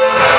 Bye.